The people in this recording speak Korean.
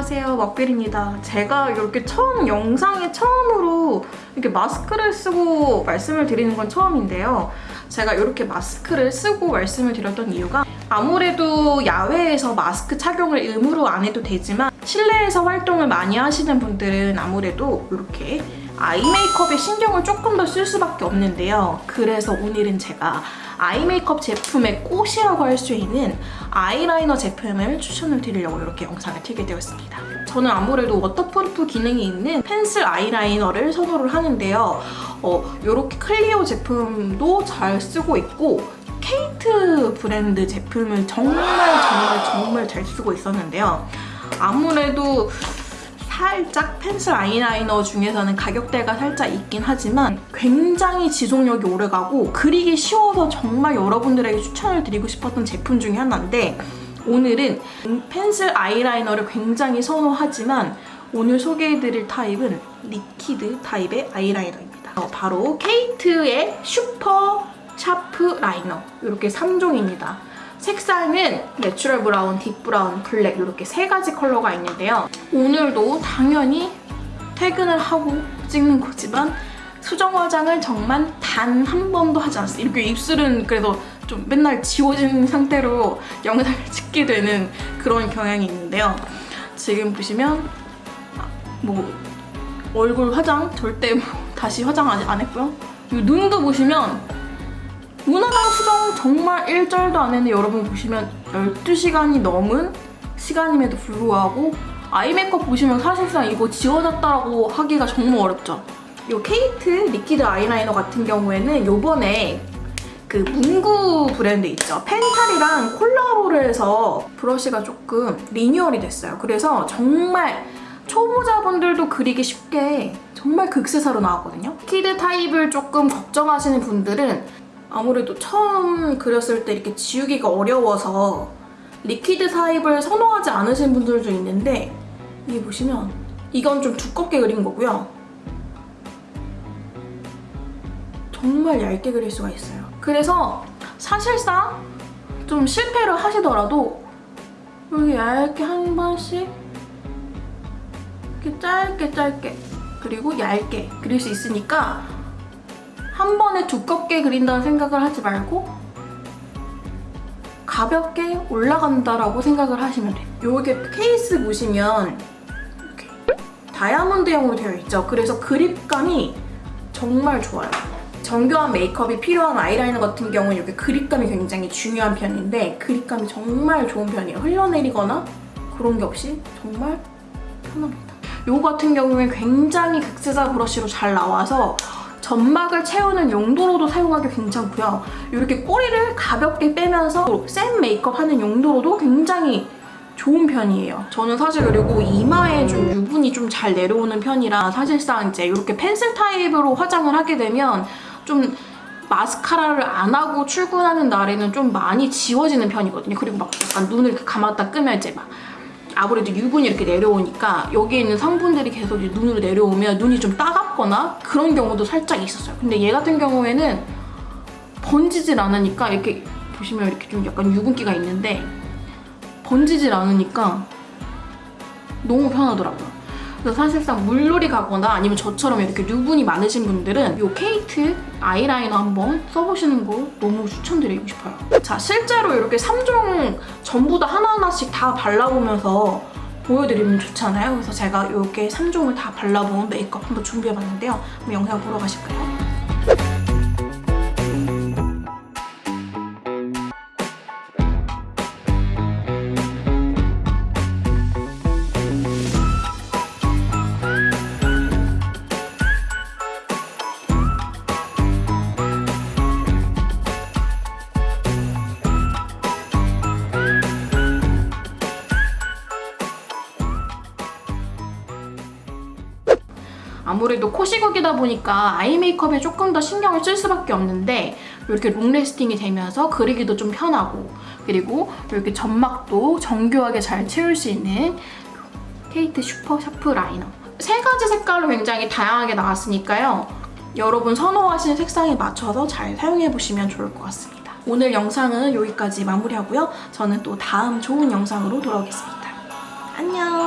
안녕하세요. 막빌입니다. 제가 이렇게 처음 영상에 처음으로 이렇게 마스크를 쓰고 말씀을 드리는 건 처음인데요. 제가 이렇게 마스크를 쓰고 말씀을 드렸던 이유가 아무래도 야외에서 마스크 착용을 의무로 안 해도 되지만 실내에서 활동을 많이 하시는 분들은 아무래도 이렇게 아이 메이크업에 신경을 조금 더 쓸 수밖에 없는데요 그래서 오늘은 제가 아이 메이크업 제품의 꽃이라고 할 수 있는 아이라이너 제품을 추천을 드리려고 이렇게 영상을 틀게 되었습니다. 저는 아무래도 waterproof 기능이 있는 펜슬 아이라이너를 선호를 하는데요. 어, 이렇게 클리오 제품도 잘 쓰고 있고 케이트 브랜드 제품을 정말 정말 정말 잘 쓰고 있었는데요. 아무래도 살짝 펜슬 아이라이너 중에서는 가격대가 살짝 있긴 하지만 굉장히 지속력이 오래가고 그리기 쉬워서 정말 여러분들에게 추천을 드리고 싶었던 제품 중에 하나인데 오늘은 펜슬 아이라이너를 굉장히 선호하지만 오늘 소개해드릴 타입은 liquid 타입의 아이라이너입니다. 어, 바로 케이트의 슈퍼 샤프 라이너 이렇게 3종입니다. 색상은 natural brown, deep brown, black 이렇게 세 가지 컬러가 있는데요. 오늘도 당연히 퇴근을 하고 찍는 거지만 수정 화장을 정말 단 한 번도 하지 않았어요. 이렇게 입술은 그래도 좀 맨날 지워진 상태로 영상을 찍게 되는 그런 경향이 있는데요. 지금 보시면 뭐 얼굴 화장 절대 뭐 다시 화장 아직 안 했고요. 눈도 보시면 문화당 수정 정말 1절도 안 했는데 여러분 보시면 12시간이 넘은 시간임에도 불구하고 아이 메이크업 보시면 사실상 이거 지워졌다라고 하기가 정말 어렵죠. 이 케이트 liquid 아이라이너 같은 경우에는 요번에 그 문구 브랜드 있죠. 펜텔이랑 콜라보를 해서 브러쉬가 조금 리뉴얼이 됐어요. 그래서 정말 초보자분들도 그리기 쉽게 정말 극세사로 나왔거든요. liquid 타입을 조금 걱정하시는 분들은 아무래도 처음 그렸을 때 이렇게 지우기가 어려워서 liquid 타입을 선호하지 않으신 분들도 있는데 이게 보시면 이건 좀 두껍게 그린 거고요. 정말 얇게 그릴 수가 있어요. 그래서 사실상 좀 실패를 하시더라도 여기 얇게 한 번씩 이렇게 짧게 짧게 그리고 얇게 그릴 수 있으니까 한 번에 두껍게 그린다는 생각을 하지 말고 가볍게 올라간다라고 생각을 하시면 돼요. 여기 케이스 보시면 이렇게 다이아몬드형으로 되어 있죠. 그래서 그립감이 정말 좋아요. 정교한 메이크업이 필요한 아이라이너 같은 경우는 이렇게 그립감이 굉장히 중요한 편인데 그립감이 정말 좋은 편이에요. 흘러내리거나 그런 게 없이 정말 편합니다. 요 같은 경우에 굉장히 극세사 브러쉬로 잘 나와서 점막을 채우는 용도로도 사용하기 괜찮고요. 이렇게 꼬리를 가볍게 빼면서 센 메이크업 하는 용도로도 굉장히 좋은 편이에요. 저는 사실 그리고 이마에 좀 유분이 좀 잘 내려오는 편이라 사실상 이제 이렇게 펜슬 타입으로 화장을 하게 되면 좀 마스카라를 안 하고 출근하는 날에는 좀 많이 지워지는 편이거든요. 그리고 막 약간 눈을 감았다 끄면 이제 막 아무래도 유분이 이렇게 내려오니까 여기에 있는 성분들이 계속 눈으로 내려오면 눈이 좀 따갑거나 그런 경우도 살짝 있었어요. 근데 얘 같은 경우에는 번지질 않으니까 이렇게 보시면 이렇게 좀 약간 유분기가 있는데 번지질 않으니까 너무 편하더라고요. 그래서 사실상 물놀이 가거나 아니면 저처럼 이렇게 유분이 많으신 분들은 이 케이트 아이라이너 한번 써보시는 거 너무 추천드리고 싶어요. 자, 실제로 이렇게 3종 전부 다 하나하나씩 다 발라보면서 보여드리면 좋잖아요. 그래서 제가 이렇게 3종을 다 발라본 메이크업 한번 준비해봤는데요. 한번 영상 보러 가실까요? 아무래도 코시국이다 보니까 eye 메이크업에 조금 더 신경을 쓸 수밖에 없는데 이렇게 long lasting이 되면서 그리기도 좀 편하고 그리고 이렇게 점막도 정교하게 잘 채울 수 있는 케이트 super sharp liner. 세 가지 색깔로 굉장히 다양하게 나왔으니까요. 여러분 선호하시는 색상에 맞춰서 잘 사용해보시면 좋을 것 같습니다. 오늘 영상은 여기까지 마무리하고요. 저는 또 다음 좋은 영상으로 돌아오겠습니다. 안녕